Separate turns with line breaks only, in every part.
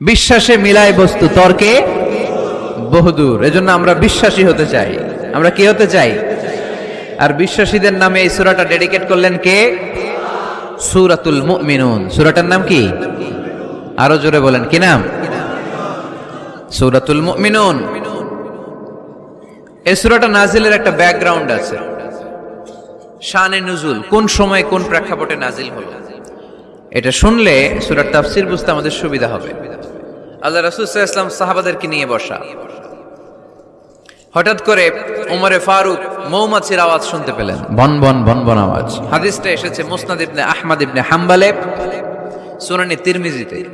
বিশ্বাসে মিলায় বস্তু, তর্কে বহুদূর। এজন্য আমরা বিশ্বাসী হতে চাই। আমরা কি হতে চাই? আর বিশ্বাসীদের নামে এই সুরাটা ডেডিকেট করলেন কে? সুরাতুল মুমিনুন। সুরাটার নাম কি? আরও জোরে বলেন, কি নাম? সূরাতুল মুমিনুন। এই সুরাটা নাজিলের একটা ব্যাকগ্রাউন্ড আছে। শানে নুজুল, কোন সময় কোন প্রেক্ষাপটে নাজিল হলো? এটা শুনলে সুরার তাফসির বুঝতে আমাদের সুবিধা হবে। আল্লাহ রাসুল ইসলাম সাহাবাদেরকে নিয়ে বসা। হঠাৎ করে উমরে ফারুক মৌমাছির আওয়াজ শুনতে পেলেন। বন বন বন বন আওয়াজ। হাদিসটা এসেছে মুসনাদ ইবনে আহমদ ইবনে হাম্বালে সুনানি তিরমিজিতে।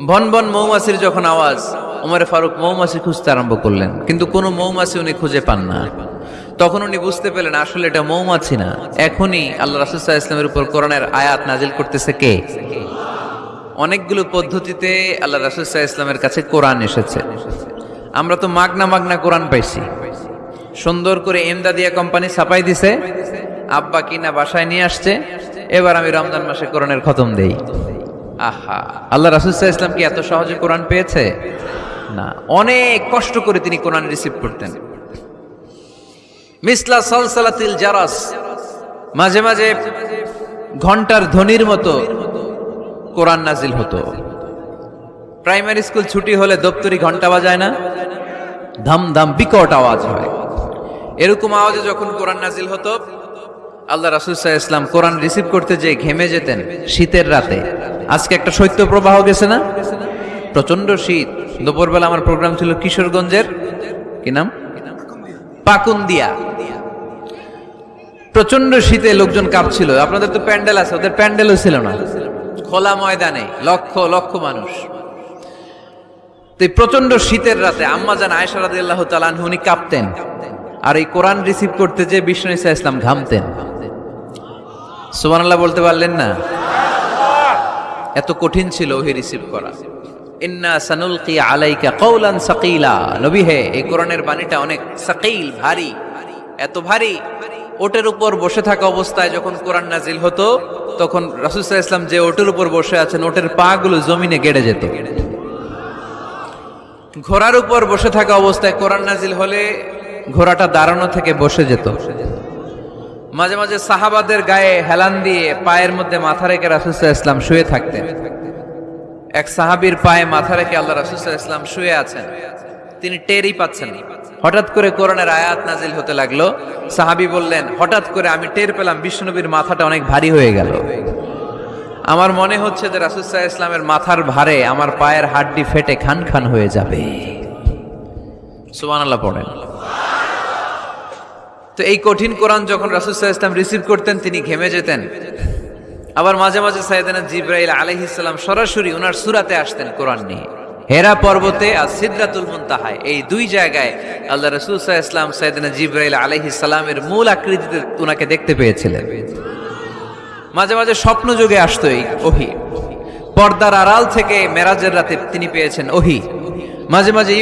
বন বন মৌমাছির যখন আওয়াজ উমরে ফারুক মৌমাছি খুঁজতে আরম্ভ করলেন। কিন্তু কোনো মৌমাছি উনি খুঁজে পান না। তখন উনি বুঝতে পেলেন, আসলে এটা মৌমাছি না। এখনই আল্লাহ রাসুল্লাহ ইসলামের উপর কোরআনের আয়াত নাজিল করতেছে কে? অনেকগুলো পদ্ধতিতে আল্লাহ রাসুল্লাহ ইসলামের কাছে কোরআন এসেছে। আমরা তো মাগনা মাগনা কোরআন পাইছি। সুন্দর করে এমদাদিয়া কোম্পানি ছাপাই দিছে। আব্বা কিনা বাসায় নিয়ে আসছে। এবার আমি রমজান মাসে কোরআনের খতম দেই। আহা, আল্লাহ রাসুল্লাহ ইসলাম কি এত সহজে কোরআন পেয়েছে? না। অনেক কষ্ট করে তিনি কোরআন রিসিভ করতেন। মিসলা সলসালাতিল জারাস। মাঝে মাঝে ঘণ্টার ধ্বনির মতো কোরআন নাজিল হতো। প্রাইমারি স্কুল ছুটি হলে দপ্তরি ঘণ্টা বাজায় না? ধাম ধাম বিকট আওয়াজ হয়। এরকম আওয়াজে যখন কোরআন নাজিল হতো, আল্লাহ রাসুলসাহ ইসলাম কোরআন রিসিভ করতে যে ঘেমে যেতেন শীতের রাতে। আজকে একটা শৈত্য প্রবাহ গেছে না? প্রচণ্ড শীত। দুপুরবেলা আমার প্রোগ্রাম ছিল কিশোরগঞ্জের। কি নাম? পাকুন্দিয়া। প্রচণ্ড শীতে লোকজন কাঁপছিল। আপনাদের তো প্যান্ডেল আছে, ওদের প্যান্ডেলও ছিল না। খোলা ময়দানে, লক্ষ লক্ষ মানুষ। তো প্রচণ্ড শীতের রাতে আম্মা জান আয়সা রাদি আল্লাহ তালান উনি কাঁপতেন। আর এই কোরআন রিসিভ করতে যে বিষ্ণু ইসা ইসলাম ঘামতেন। সুমান বলতে পারলেন না? এত কঠিন ছিল ওহি রিসিভ করা। ইন্না কৌলান হে, এই কোরআনের বাণীটা অনেক ভারী, এত ভারী। ওটের উপর বসে থাকা অবস্থায় যখন কোরআন নাজিল হতো, তখন যে ওটের উপর বসে আছেন, ওটের জমিনে ঘোড়ার উপর বসে থাকা অবস্থায় কোরআন নাজিল হলে ঘোড়াটা দাঁড়ানো থেকে বসে যেত। মাঝে মাঝে সাহাবাদের গায়ে হেলান দিয়ে পায়ের মধ্যে মাথা রেখে রাসুসাহ ইসলাম শুয়ে থাকতেন। এক সাহাবির পায়ে মাথা রেখে আল্লাহ রাসুসাহ ইসলাম শুয়ে আছেন। তিনি টেরই পাচ্ছেন হঠাৎ করে কোরআনের আয়াত নাজিল হতে লাগল। সাহাবি বললেন, হঠাৎ করে আমি টের পেলাম বিষ্ণুনবীর মাথাটা অনেক ভারী হয়ে গেল। আমার মনে হচ্ছে যে রাসুসাহ ইসলামের মাথার ভারে আমার পায়ের হাড্ডি ফেটে খান খান হয়ে যাবে। সুমান আল্লাহ পড়েন। তো এই কঠিন কোরআন যখন রাসুসাহ ইসলাম রিসিভ করতেন, তিনি ঘেমে যেতেন। আবার মাঝে মাঝে সাইদানা জিব্রাইল আলহিসাল্লাম সরাসরি ওনার সুরাতে আসতেন কোরআন নিয়ে। হেরা পর্বতে আর সিদ্রাতুল মুনতাহায় এই দুই জায়গায় আল্লাহ রসুল ইসলাম সাইদানা জিব্রাইল আলহিসাল্লামের মূল আকৃতিতে ওনাকে দেখতে পেয়েছিলেন। মাঝে মাঝে স্বপ্ন যুগে আসতো এই ওহি। পর্দার আড়াল থেকে মেরাজের রাতে তিনি পেয়েছেন ওহি। মাঝে মাঝে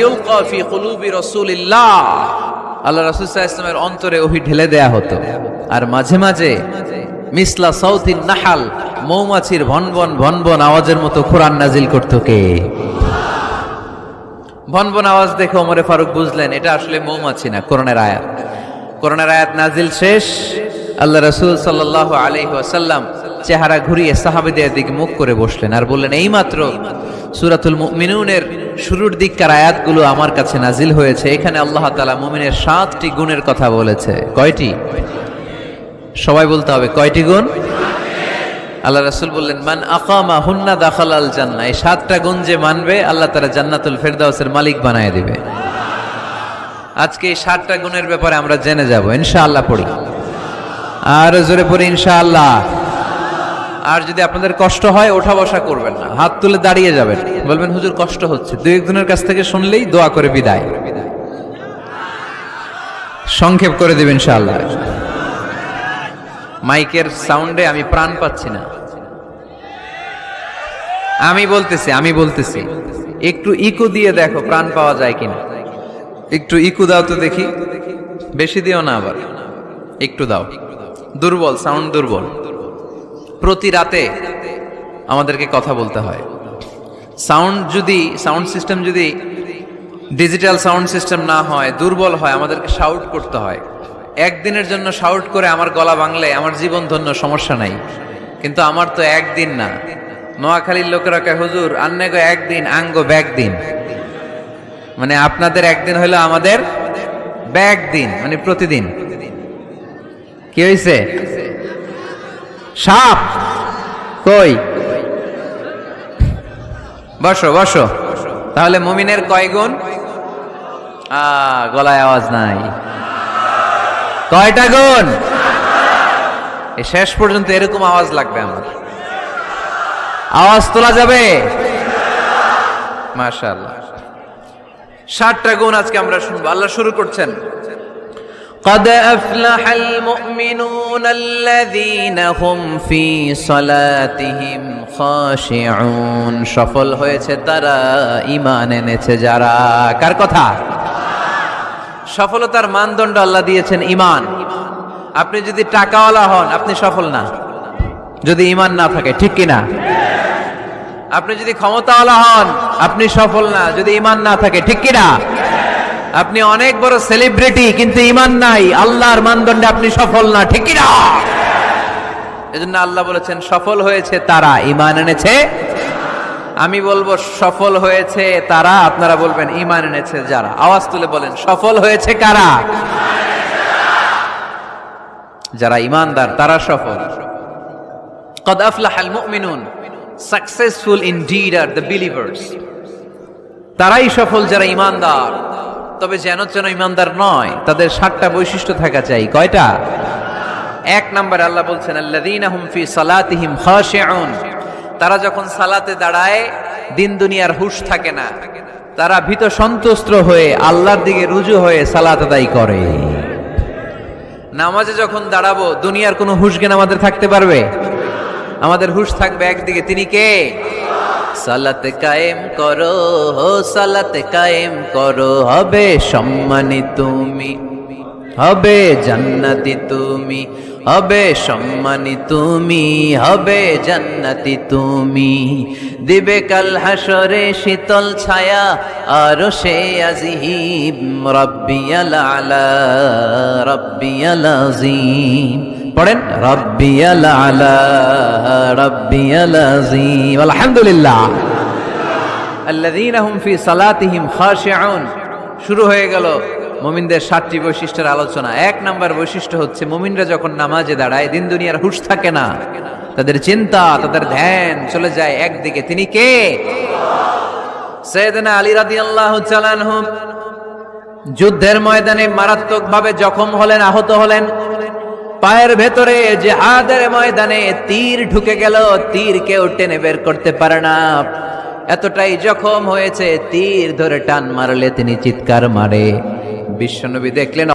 আল্লাহ রাসূল ইসলামের অন্তরে ওহি ঢেলে দেয়া হতো। আর মাঝে মাঝে মিসলা সাউথিন নাহাল, মৌমাছির ভনবন ভনবন আওয়াজের মতো কোরআন নাজিল করত কে? ভনবন আওয়াজ দেখে ওমরে ফারুক বুঝলেন, এটা আসলে মৌমাছি না, কোরআনের আয়াত। কোরআনের আয়াত নাজিল শেষ। আল্লাহ রসুল সাল্লাহ আলাইহি ওয়াসাল্লাম চেহারা ঘুরিয়ে সাহাবেদের দিকে মুখ করে বসলেন আর বললেন, এইমাত্র সুরাতুল মিনুনের শুরুর দিককার আয়াতগুলো আমার কাছে নাজিল হয়েছে। এখানে আল্লাহ তালা মুমিনের সাতটি গুণের কথা বলেছে। কয়টি? সবাই বলতে হবে, কয়টি গুণ? আল্লাহ রাসূল বললেন, মান আকামা হুন্না দাখাল আল জান্নাহ। এই সাতটা গুণ যে মানবে, আল্লাহ তারা জান্নাতুল ফেরদাউসের মালিক বানায় দিবে। আজকে এই সাতটা গুণের ব্যাপারে আমরা জেনে যাব, ইনশাআল্লাহ পড়ি। আর জোরে পড়ি, ইনশাআল্লাহ। আর যদি আপনাদের কষ্ট হয়, ওঠা বসা করবেন না। হাত তুলে দাঁড়িয়ে যাবেন। বলবেন, হুজুর, কষ্ট হচ্ছে। দু একজনের কাছ থেকে শুনলেই দোয়া করে বিদায়। সংক্ষেপ করে দেবেন, ইনশাআল্লাহ। মাইকের সাউন্ডে আমি প্রাণ পাচ্ছি না। আমি বলতেছি আমি বলতেছি, একটু ইকো দিয়ে দেখো প্রাণ পাওয়া যায় কিনা। একটু ইকু দাও তো দেখি। বেশি দিও না আবার। একটু দাও। দুর্বল, সাউন্ড দুর্বল। প্রতি রাতে আমাদেরকে কথা বলতে হয়। সাউন্ড যদি, সাউন্ড সিস্টেম যদি ডিজিটাল সাউন্ড সিস্টেম না হয়, দুর্বল হয়, আমাদেরকে শাউট করতে হয়। একদিনের জন্য শাউট করে আমার গলা ভাঙলে আমার জীবন ধন্য, সমস্যা নাই। কিন্তু আমার তো একদিন না। নোয়াখালীর লোকেরা কয়, হুজুর, আন্নে গো একদিন, আঙ্গ ব্যাগ দিন। মানে আপনাদের একদিন হইল আমাদের ব্যাগ দিন মানে প্রতিদিন। কি হয়েছে সাপ। কই? বসো বসো। তাহলে মুমিনের কয় গুণ? গলায় আওয়াজ নাই। কয়টা গুণ এই শেষ পর্যন্ত এরকম আওয়াজ লাগবে আমার আওয়াজ তোলা যাবে মাশাআল্লাহ ষাটটা গুণ আজকে আমরা শুনবো আল্লাহ শুরু করছেন قد أفلح المؤمنون الذين هم في صلاتهم خاشعون সফল হয়েছে তারা ঈমান এনেছে যারা কার কথা সফলতার মানদণ্ড আল্লাহ দিয়েছেন ইমান আপনি যদি টাকাওয়ালা হন, আপনি সফল না। যদি ইমান না থাকে, ঠিক কি না আপনি যদি ক্ষমতাওয়ালা হন, আপনি সফল না। যদি ঈমান না থাকে, ঠিক কি না আপনি অনেক বড় সেলিব্রিটি কিন্তু ইমান নাই। আল্লাহর মানদণ্ডে আপনি সফল না, ঠিক কি না এজন্য আল্লাহ বলেছেন, সফল হয়েছে তারা। ইমান এনেছে আমি বলব, সফল হয়েছে তারা, আপনারা বলবেন ইমান এনেছে যারা। আওয়াজ তুলে বলেন, সফল হয়েছে কারা? যারা ইমানদার তারা সফল। কদ আফলাহাল মুমিনুন, successful in are the believers. তারাই সফল যারা ইমানদার তবে যেন যেন ইমানদার নয়, তাদের সাতটা বৈশিষ্ট্য থাকা চাই। কয়টা? এক নম্বর আল্লাহ বলছেন আল্লাদিন হুম ফি সালাতিহিম খাশিউন। তারা যখন সালাতে দাঁড়ায়, দিন দুনিয়ার হুশ থাকে না। তারা ভীত সন্তুষ্ট হয়ে আল্লাহর দিকে রুজু হয়ে সালাত আদায় করে। নামাজে যখন দাঁড়াবো, দুনিয়ার কোনো হুশ জ্ঞান আমাদের থাকতে পারবে? আমাদের হুশ থাকবে একদিকে, তিনি কে? সালাত কায়েম করো হো সালাত কায়েম করো, হবে সম্মানী তুমি, হবে জান্নাতি তুমি হবে সম্মানী তুমি, হবে জান্নাতি তুমি। দিবে কাল হাসরে শীতল ছায়া, আর সে আজিহিম রব্বিয়াল আলা, রব্বিয়াল আজিম। পড়েন, রব্বিয়াল আলা, রব্বিয়াল আজিম। আলহামদুলিল্লাহ। আল্লাযীনা হুম ফি সালাতিহিম খাশিউন। শুরু হয়ে গেল। মুমিনদের সাতটি বৈশিষ্ট্যের আলোচনা। এক নাম্বার বৈশিষ্ট্য হচ্ছে, মুমিনরা যখন নামাজে দাঁড়ায়, দিন দুনিয়ার হুশ থাকে না। তাদের চিন্তা, তাদের ধ্যান চলে যায় একদিকে। তিনি কে? সৈয়দনা আলী রাদিয়াল্লাহু তাআলা যুদ্ধের ময়দানে মারাত্মকভাবে জখম হলেন, আহত হলেন। পায়ের ভেতরে জেহাদের ময়দানে তীর ঢুকে গেল, তীর কেউ টেনে বের করতে পারে না। এতটাই জখম হয়েছে, তীর ধরে টান মারলে তিনি চিৎকার মারে। বিশ্বনবী দেখলেন